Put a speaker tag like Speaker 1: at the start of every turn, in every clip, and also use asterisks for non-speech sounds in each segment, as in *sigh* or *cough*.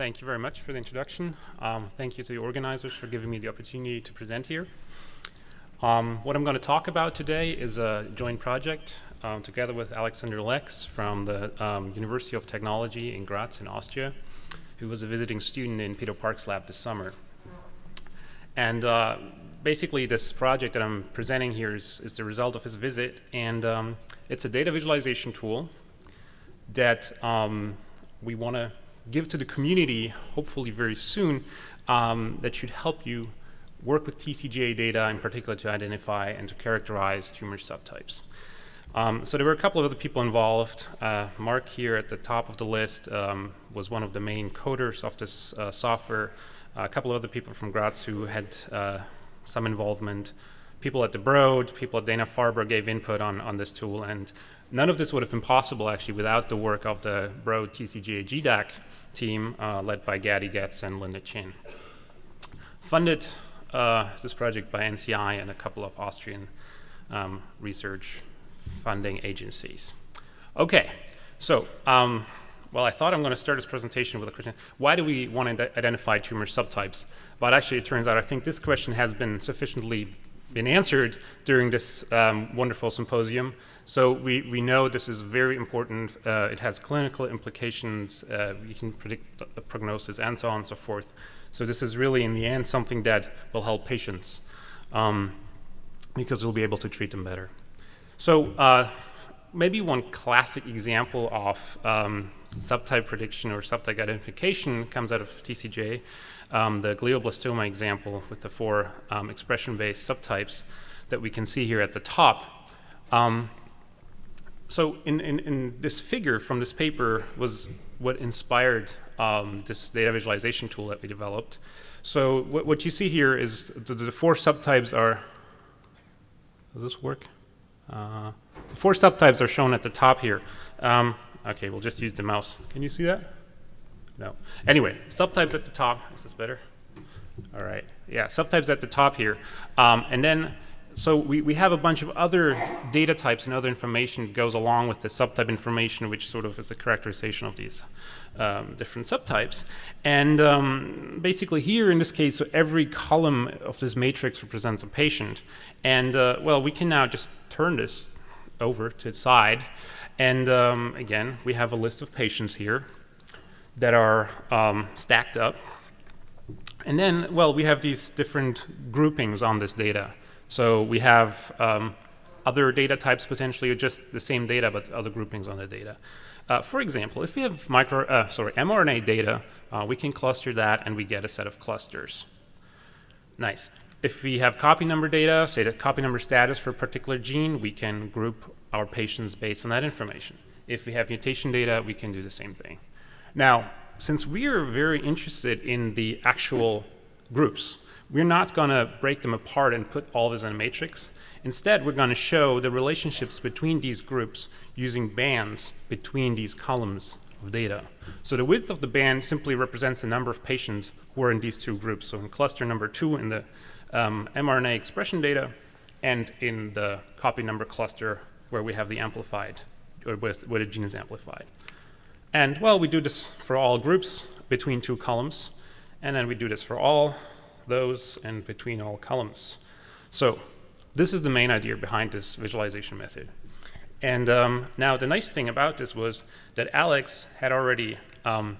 Speaker 1: thank you very much for the introduction. Um, thank you to the organizers for giving me the opportunity to present here. Um, what I'm going to talk about today is a joint project um, together with Alexander Lex from the um, University of Technology in Graz in Austria, who was a visiting student in Peter Park's lab this summer. And uh, basically this project that I'm presenting here is, is the result of his visit, and um, it's a data visualization tool that um, we want to give to the community, hopefully very soon, um, that should help you work with TCGA data in particular to identify and to characterize tumor subtypes. Um, so there were a couple of other people involved. Uh, Mark here at the top of the list um, was one of the main coders of this uh, software. Uh, a couple of other people from Graz who had uh, some involvement. People at the Broad, people at Dana-Farber gave input on, on this tool, and none of this would have been possible actually without the work of the Broad TCGA GDAC team uh, led by Gaddy Getz and Linda Chin. Funded uh, this project by NCI and a couple of Austrian um, research funding agencies. Okay, so um, well, I thought I'm going to start this presentation with a question. Why do we want to identify tumor subtypes? But actually, it turns out I think this question has been sufficiently been answered during this um, wonderful symposium. So we, we know this is very important. Uh, it has clinical implications. Uh, we can predict the prognosis and so on and so forth. So this is really, in the end, something that will help patients um, because we'll be able to treat them better. So uh, maybe one classic example of um, subtype prediction or subtype identification comes out of TCGA, um, the glioblastoma example with the four um, expression-based subtypes that we can see here at the top. Um, so in, in, in, this figure from this paper was what inspired um, this data visualization tool that we developed. So what, what you see here is the, the, four subtypes are, does this work? Uh, the four subtypes are shown at the top here. Um, okay, we'll just use the mouse. Can you see that? No. Anyway, subtypes at the top. Is this better? All right. Yeah, subtypes at the top here. Um, and then, so we, we have a bunch of other data types and other information goes along with the subtype information, which sort of is a characterization of these um, different subtypes. And um, basically here in this case, so every column of this matrix represents a patient. And uh, well, we can now just turn this over to the side. And um, again, we have a list of patients here that are um, stacked up. And then, well, we have these different groupings on this data. So we have um, other data types potentially, or just the same data, but other groupings on the data. Uh, for example, if we have micro, uh, sorry, mRNA data, uh, we can cluster that and we get a set of clusters. Nice. If we have copy number data, say the copy number status for a particular gene, we can group our patients based on that information. If we have mutation data, we can do the same thing. Now, since we are very interested in the actual groups, we're not going to break them apart and put all of this in a matrix. Instead, we're going to show the relationships between these groups using bands between these columns of data. So the width of the band simply represents the number of patients who are in these two groups. So in cluster number two in the um, mRNA expression data, and in the copy number cluster where we have the amplified, or where, where the gene is amplified. And well, we do this for all groups between two columns, and then we do this for all those and between all columns. So this is the main idea behind this visualization method. And um, now the nice thing about this was that Alex had already um,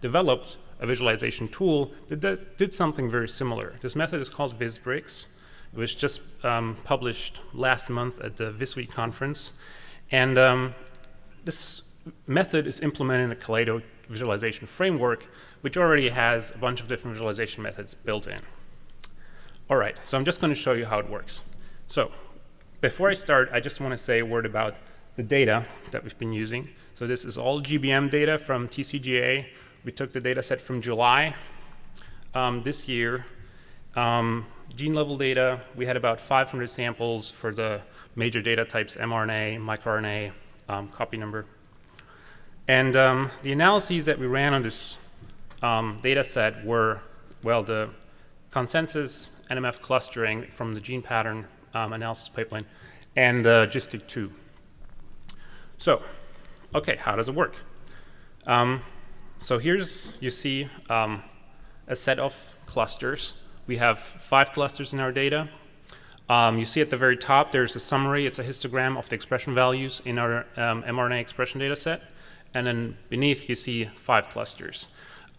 Speaker 1: developed a visualization tool that did something very similar. This method is called VisBricks. It was just um, published last month at the VisWeek conference. And um, this method is implemented in the Caleydo visualization framework, which already has a bunch of different visualization methods built in. All right, so I'm just going to show you how it works. So before I start, I just want to say a word about the data that we've been using. So this is all GBM data from TCGA. We took the data set from July um, this year. Um, gene level data, we had about 500 samples for the major data types, mRNA, microRNA, um, copy number. And um, the analyses that we ran on this um, data set were, well, the consensus NMF clustering from the GenePattern um, analysis pipeline and uh, GISTIC2. So, okay, how does it work? Um, So here's, you see a set of clusters. We have five clusters in our data. Um, you see at the very top, there's a summary. It's a histogram of the expression values in our um, mRNA expression data set. And then beneath, you see five clusters.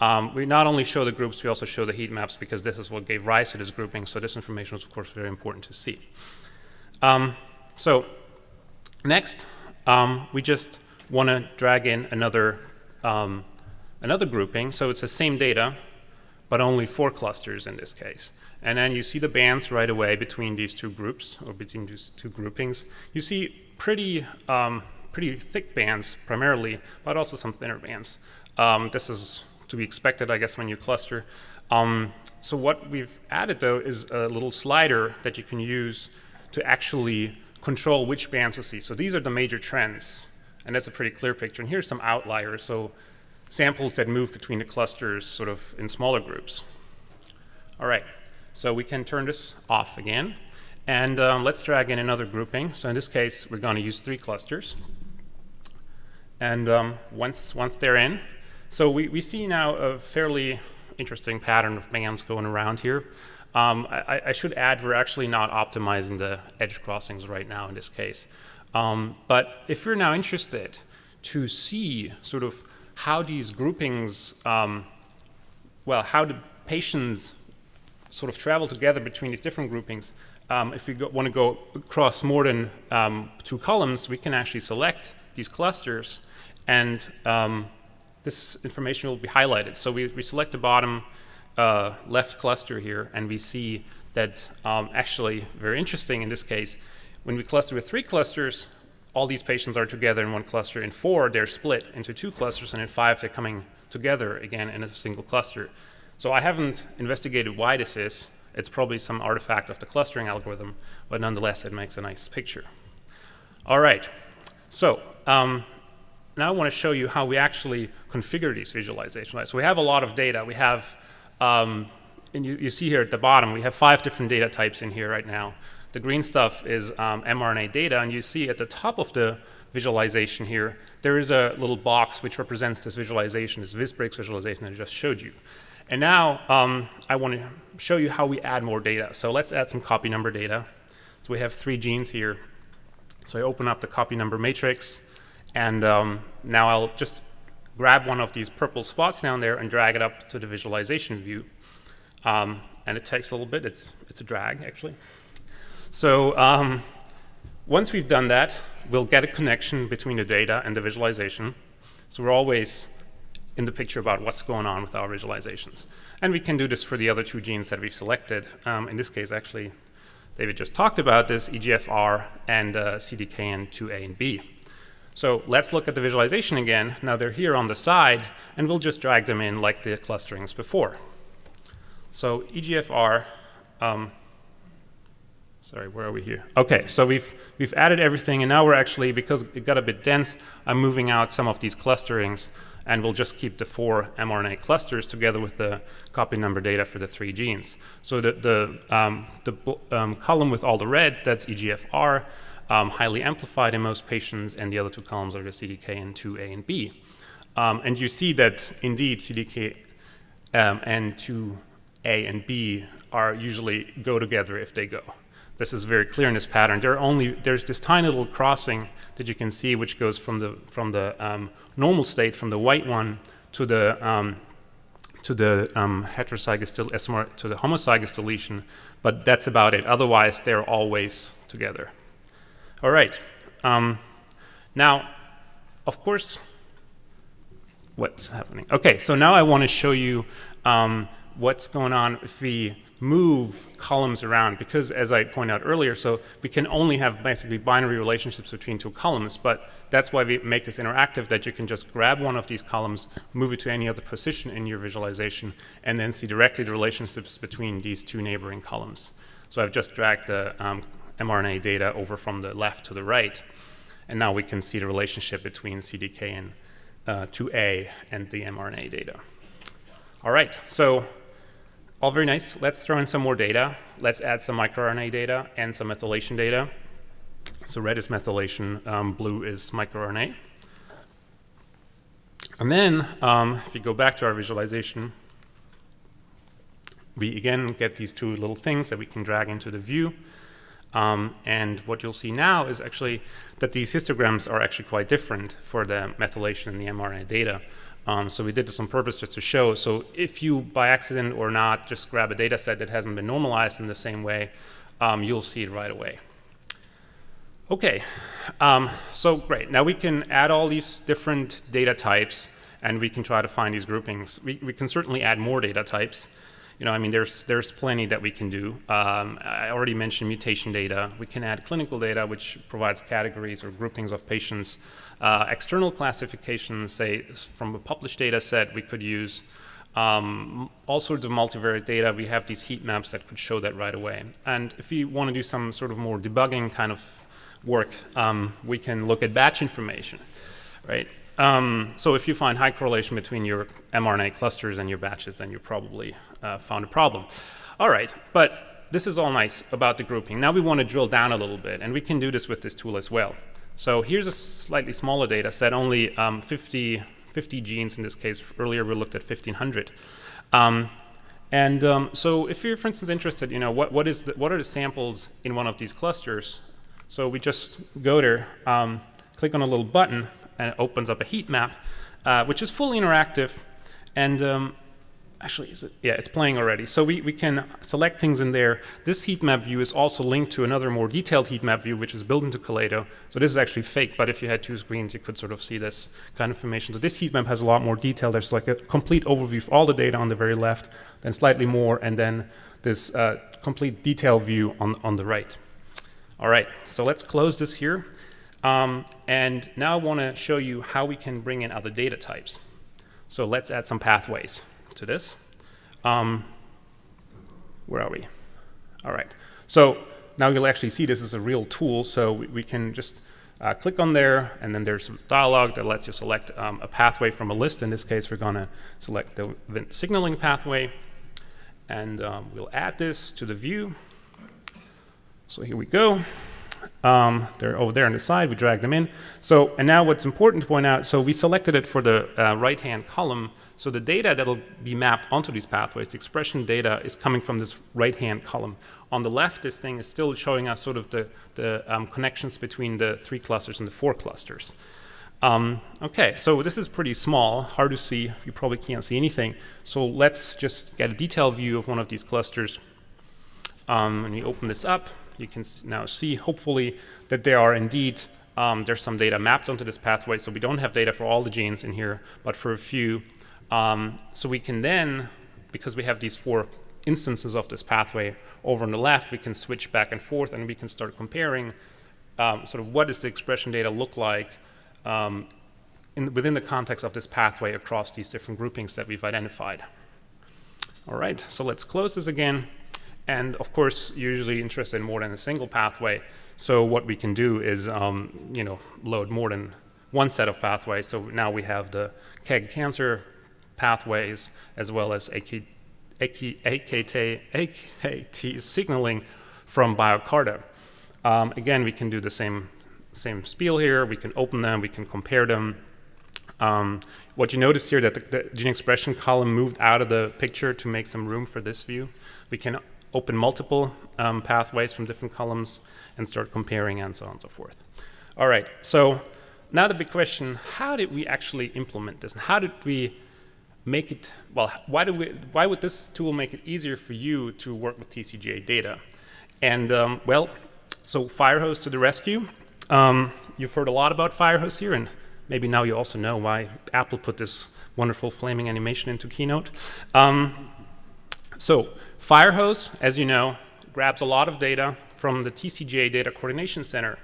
Speaker 1: Um, we not only show the groups, we also show the heat maps because this is what gave rise to this grouping. So this information is, of course, very important to see. Um, so next, um, we just want to drag in another, um, another grouping. So it's the same data, but only four clusters in this case. And then you see the bands right away between these two groups, or between these two groupings. You see pretty, um, pretty thick bands primarily, but also some thinner bands. Um, this is to be expected, I guess, when you cluster. Um, so what we've added, though, is a little slider that you can use to actually control which bands you see. So these are the major trends, and that's a pretty clear picture. And here's some outliers, so samples that move between the clusters sort of in smaller groups. All right. So we can turn this off again. And um, let's drag in another grouping. So in this case, we're going to use three clusters. And um, once, once they're in, so we, we see now a fairly interesting pattern of bands going around here. Um, I, I, should add we're actually not optimizing the edge crossings right now in this case. Um, but if you're now interested to see sort of how these groupings, um, well, how the patients sort of travel together between these different groupings, um, if we want to go across more than um, two columns, we can actually select these clusters, and um, this information will be highlighted. So we, we select the bottom uh, left cluster here, and we see that um, actually, very interesting in this case, when we cluster with three clusters, all these patients are together in one cluster. In four, they're split into two clusters, and in five, they're coming together again in a single cluster. So I haven't investigated why this is. It's probably some artifact of the clustering algorithm, but nonetheless, it makes a nice picture. All right, so um, now I want to show you how we actually configure these visualizations. Right? So we have a lot of data. We have, um, and you, you, see here at the bottom, we have five different data types in here right now. The green stuff is um, mRNA data, and you see at the top of the visualization here, there is a little box which represents this visualization, this VisBricks visualization that I just showed you. And now um, I want to show you how we add more data. So let's add some copy number data. So we have three genes here. So I open up the copy number matrix, and um, now I'll just grab one of these purple spots down there and drag it up to the visualization view. Um, and it takes a little bit. It's, it's a drag, actually. So um, once we've done that, we'll get a connection between the data and the visualization. So we're always in the picture about what's going on with our visualizations. And we can do this for the other two genes that we've selected. Um, in this case, actually, David just talked about this, EGFR and uh, CDKN2A and B. So let's look at the visualization again. Now they're here on the side, and we'll just drag them in like the clusterings before. So EGFR, um, sorry, where are we here? Okay, so we've, we've added everything, and now we're actually, because it got a bit dense, I'm moving out some of these clusterings and we'll just keep the four mRNA clusters together with the copy number data for the three genes. So the, the, um, the um, column with all the red, that's EGFR, um, highly amplified in most patients, and the other two columns are the CDKN2A and B. Um, and you see that indeed CDK um, and 2A and B are usually go together if they go. This is very clear in this pattern. There are only, there's this tiny little crossing that you can see which goes from the, from the um, normal state, from the white one to the, um, to the um, heterozygous, to the homozygous deletion, but that's about it. Otherwise, they're always together. All right. Um, now, of course, what's happening? Okay, so now I want to show you um, what's going on if we move columns around because as I pointed out earlier, so we can only have basically binary relationships between two columns, but that's why we make this interactive that you can just grab one of these columns, move it to any other position in your visualization, and then see directly the relationships between these two neighboring columns. So I've just dragged the um, mRNA data over from the left to the right, and now we can see the relationship between CDK and uh, 2A and the mRNA data. All right, so all very nice. Let's throw in some more data. Let's add some microRNA data and some methylation data. So red is methylation, um, blue is microRNA. And then, um, if you go back to our visualization, we again get these two little things that we can drag into the view. Um, and what you'll see now is actually that these histograms are actually quite different for the methylation and the mRNA data. Um, so we did this on purpose just to show. So if you, by accident or not, just grab a data set that hasn't been normalized in the same way, um, you'll see it right away. Okay, um, so great. Now we can add all these different data types and we can try to find these groupings. We, we can certainly add more data types. You know, I mean, there's, there's plenty that we can do. Um, I already mentioned mutation data. We can add clinical data, which provides categories or groupings of patients. Uh, external classifications, say, from a published data set, we could use um, all sorts of multivariate data. We have these heat maps that could show that right away. And if you want to do some sort of more debugging kind of work, um, we can look at batch information, right? Um, so if you find high correlation between your mRNA clusters and your batches, then you probably uh, found a problem. All right, but this is all nice about the grouping. Now we want to drill down a little bit, and we can do this with this tool as well. So here's a slightly smaller data set, only um, 50, 50 genes in this case. Earlier we looked at 1,500. Um, and um, so if you're, for instance, interested, you know, what, what, is the, what are the samples in one of these clusters? So we just go there, um, click on a little button, and it opens up a heat map, uh, which is fully interactive. And um, actually, is it? Yeah, it's playing already. So we, we can select things in there. This heat map view is also linked to another more detailed heat map view, which is built into Caleydo. So this is actually fake, but if you had two screens, you could sort of see this kind of information. So this heat map has a lot more detail. There's like a complete overview of all the data on the very left, then slightly more, and then this uh, complete detail view on, on the right. All right, so let's close this here. Um, and now I want to show you how we can bring in other data types. So let's add some pathways to this. Um, where are we? All right. So now you'll actually see this is a real tool. So we, we can just uh, click on there, and then there's a dialog that lets you select um, a pathway from a list. In this case, we're going to select the Wnt signaling pathway. And um, we'll add this to the view. So here we go. Um, they're over there on the side. We drag them in. So, and now what's important to point out, so we selected it for the uh, right-hand column. So the data that'll be mapped onto these pathways, the expression data is coming from this right-hand column. On the left, this thing is still showing us sort of the, the um, connections between the three clusters and the four clusters. Um, okay, so this is pretty small, hard to see. You probably can't see anything. So let's just get a detailed view of one of these clusters. Um, and you open this up, you can now see, hopefully, that there are indeed, um, there's some data mapped onto this pathway. So we don't have data for all the genes in here, but for a few. Um, so we can then, because we have these four instances of this pathway over on the left, we can switch back and forth and we can start comparing um, sort of what does the expression data look like um, in, within the context of this pathway across these different groupings that we've identified. All right, so let's close this again. And of course, usually interested in more than a single pathway. So what we can do is, um, you know, load more than one set of pathways. So now we have the KEGG cancer pathways as well as AK, AK, AKT, AKT signaling from BioCarta. Um, again, we can do the same, same spiel here. We can open them, we can compare them. Um, what you notice here that the, the, gene expression column moved out of the picture to make some room for this view. We can open multiple um, pathways from different columns and start comparing and so on and so forth. All right, so now the big question, how did we actually implement this? And how did we make it, well, why, do we, why would this tool make it easier for you to work with TCGA data? And um, well, so Firehose to the rescue. Um, you've heard a lot about Firehose here, and maybe now you also know why Apple put this wonderful flaming animation into Keynote. Um, so Firehose, as you know, grabs a lot of data from the TCGA Data Coordination Center,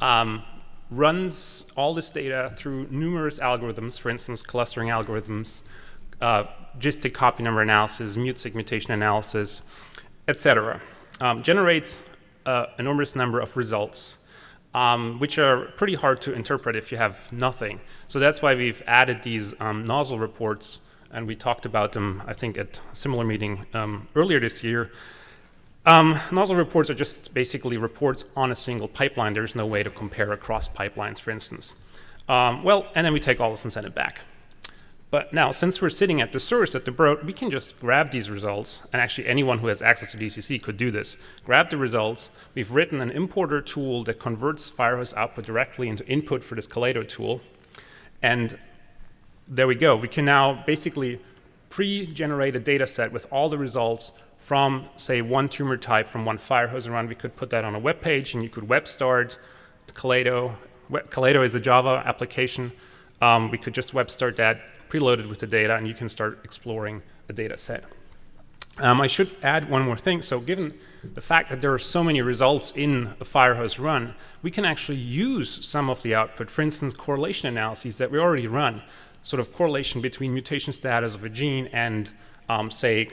Speaker 1: um, runs all this data through numerous algorithms, for instance, clustering algorithms, uh, GISTIC copy number analysis, mute mutation analysis, etc. Um, generates an enormous number of results, um, which are pretty hard to interpret if you have nothing. So that's why we've added these um, nozzle reports and we talked about them, I think, at a similar meeting um, earlier this year. Um, nozzle reports are just basically reports on a single pipeline. There's no way to compare across pipelines, for instance. Um, well, and then we take all this and send it back. But now, since we're sitting at the source at the Broad, we can just grab these results, and actually anyone who has access to DCC could do this. Grab the results. We've written an importer tool that converts Firehose output directly into input for this Caleydo tool. And there we go. We can now basically pre-generate a data set with all the results from, say, one tumor type from one Firehose run. We could put that on a web page, and you could web start Caleydo. Caleydo is a Java application. Um, we could just web start that, preloaded with the data, and you can start exploring the data set. Um, I should add one more thing. So given the fact that there are so many results in a Firehose run, we can actually use some of the output, for instance, correlation analyses that we already run, sort of correlation between mutation status of a gene and, um, say,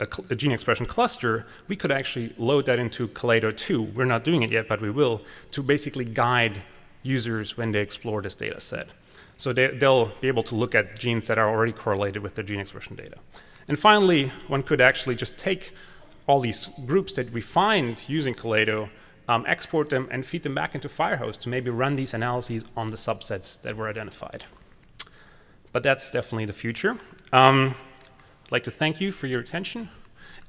Speaker 1: a, a, gene expression cluster, we could actually load that into Caleydo 2. We're not doing it yet, but we will, to basically guide users when they explore this data set. So they, will be able to look at genes that are already correlated with the gene expression data. And finally, one could actually just take all these groups that we find using Caleydo, um, export them, and feed them back into Firehose to maybe run these analyses on the subsets that were identified. But that's definitely the future. Um, I'd like to thank you for your attention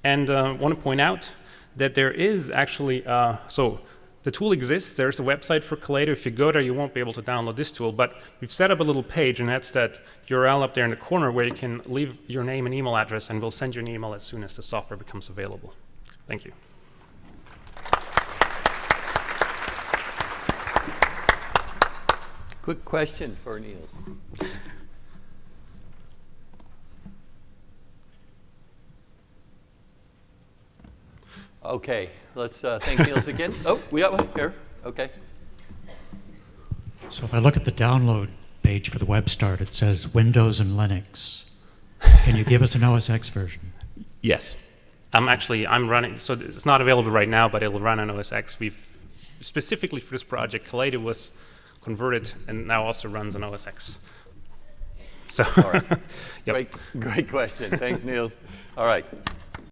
Speaker 1: and uh, want to point out that there is actually, uh, so the tool exists. There's a website for Caleydo. If you go there, you won't be able to download this tool. But we've set up a little page, and that's that URL up there in the corner where you can leave your name and email address, and we'll send you an email as soon as the software becomes available. Thank you.
Speaker 2: Quick question for Nils. Okay, let's uh, thank Nils again. *laughs* Oh, we got one here. Okay.
Speaker 3: So if I look at the download page for the web start, it says Windows and Linux. Can you give us an OS X version?
Speaker 1: Yes. I'm actually, I'm running, so it's not available right now, but it'll run on OS X. We've, specifically for this project, Caleydo was converted and now also runs on OS X. So, *laughs*
Speaker 2: All right.
Speaker 1: yep.
Speaker 2: Great, great question. Thanks, Nils. All right.